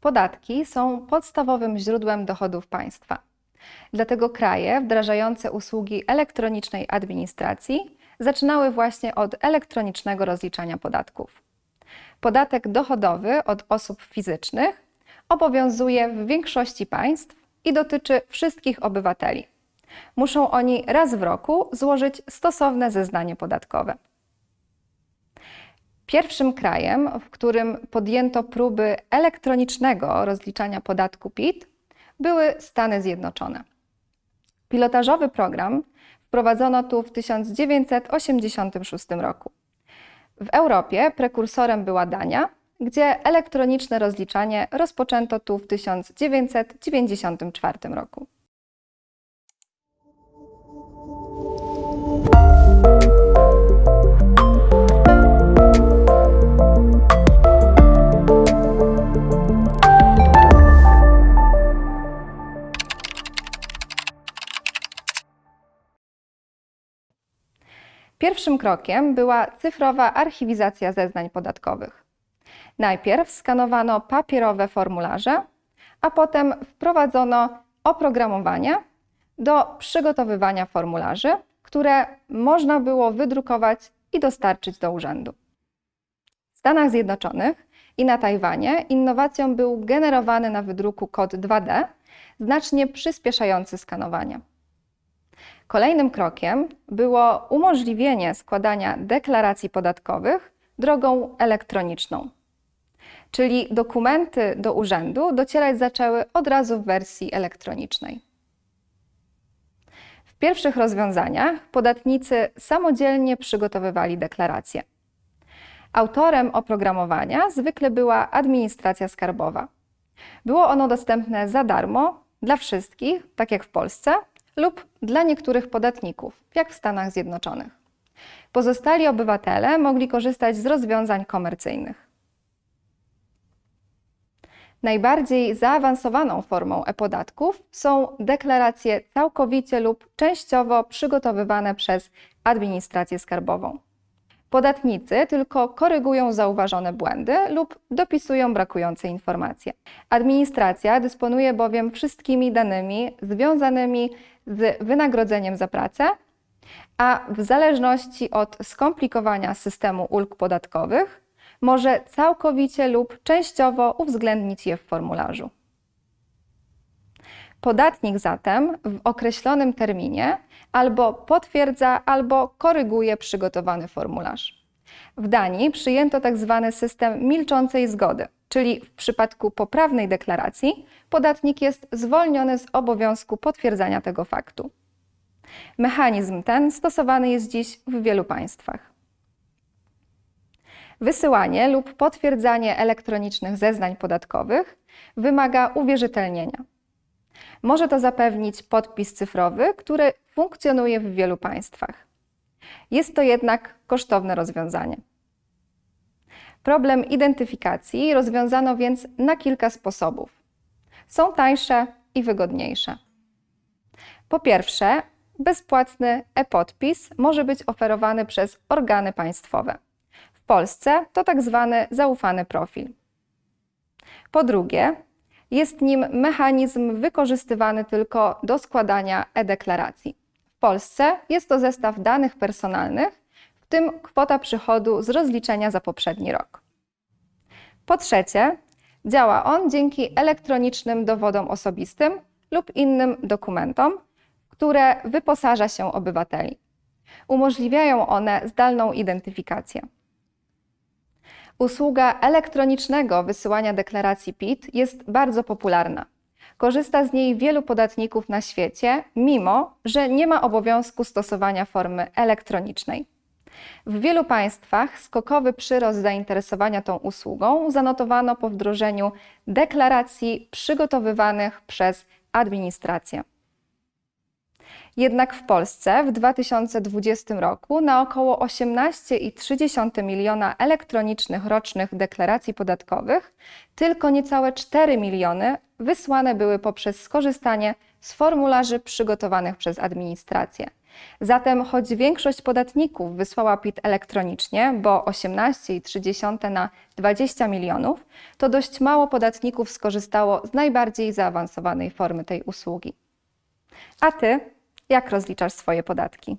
Podatki są podstawowym źródłem dochodów państwa. Dlatego kraje wdrażające usługi elektronicznej administracji zaczynały właśnie od elektronicznego rozliczania podatków. Podatek dochodowy od osób fizycznych obowiązuje w większości państw i dotyczy wszystkich obywateli. Muszą oni raz w roku złożyć stosowne zeznanie podatkowe. Pierwszym krajem, w którym podjęto próby elektronicznego rozliczania podatku PIT, były Stany Zjednoczone. Pilotażowy program wprowadzono tu w 1986 roku. W Europie prekursorem była Dania, gdzie elektroniczne rozliczanie rozpoczęto tu w 1994 roku. Pierwszym krokiem była cyfrowa archiwizacja zeznań podatkowych. Najpierw skanowano papierowe formularze, a potem wprowadzono oprogramowanie do przygotowywania formularzy, które można było wydrukować i dostarczyć do urzędu. W Stanach Zjednoczonych i na Tajwanie innowacją był generowany na wydruku kod 2D, znacznie przyspieszający skanowanie. Kolejnym krokiem było umożliwienie składania deklaracji podatkowych drogą elektroniczną. Czyli dokumenty do urzędu docierać zaczęły od razu w wersji elektronicznej. W pierwszych rozwiązaniach podatnicy samodzielnie przygotowywali deklaracje. Autorem oprogramowania zwykle była administracja skarbowa. Było ono dostępne za darmo dla wszystkich, tak jak w Polsce, lub dla niektórych podatników, jak w Stanach Zjednoczonych. Pozostali obywatele mogli korzystać z rozwiązań komercyjnych. Najbardziej zaawansowaną formą e-podatków są deklaracje całkowicie lub częściowo przygotowywane przez administrację skarbową. Podatnicy tylko korygują zauważone błędy lub dopisują brakujące informacje. Administracja dysponuje bowiem wszystkimi danymi związanymi z wynagrodzeniem za pracę, a w zależności od skomplikowania systemu ulg podatkowych może całkowicie lub częściowo uwzględnić je w formularzu. Podatnik zatem w określonym terminie albo potwierdza, albo koryguje przygotowany formularz. W Danii przyjęto tzw. Tak system milczącej zgody, czyli w przypadku poprawnej deklaracji podatnik jest zwolniony z obowiązku potwierdzania tego faktu. Mechanizm ten stosowany jest dziś w wielu państwach. Wysyłanie lub potwierdzanie elektronicznych zeznań podatkowych wymaga uwierzytelnienia. Może to zapewnić podpis cyfrowy, który funkcjonuje w wielu państwach. Jest to jednak kosztowne rozwiązanie. Problem identyfikacji rozwiązano więc na kilka sposobów. Są tańsze i wygodniejsze. Po pierwsze, bezpłatny e-podpis może być oferowany przez organy państwowe. W Polsce to tak zwany zaufany profil. Po drugie, jest nim mechanizm wykorzystywany tylko do składania e-deklaracji. W Polsce jest to zestaw danych personalnych, w tym kwota przychodu z rozliczenia za poprzedni rok. Po trzecie, działa on dzięki elektronicznym dowodom osobistym lub innym dokumentom, które wyposaża się obywateli. Umożliwiają one zdalną identyfikację. Usługa elektronicznego wysyłania deklaracji PIT jest bardzo popularna. Korzysta z niej wielu podatników na świecie, mimo że nie ma obowiązku stosowania formy elektronicznej. W wielu państwach skokowy przyrost zainteresowania tą usługą zanotowano po wdrożeniu deklaracji przygotowywanych przez administrację. Jednak w Polsce w 2020 roku na około 18,3 miliona elektronicznych rocznych deklaracji podatkowych tylko niecałe 4 miliony wysłane były poprzez skorzystanie z formularzy przygotowanych przez administrację. Zatem choć większość podatników wysłała PIT elektronicznie, bo 18,3 na 20 milionów, to dość mało podatników skorzystało z najbardziej zaawansowanej formy tej usługi. A ty, jak rozliczasz swoje podatki?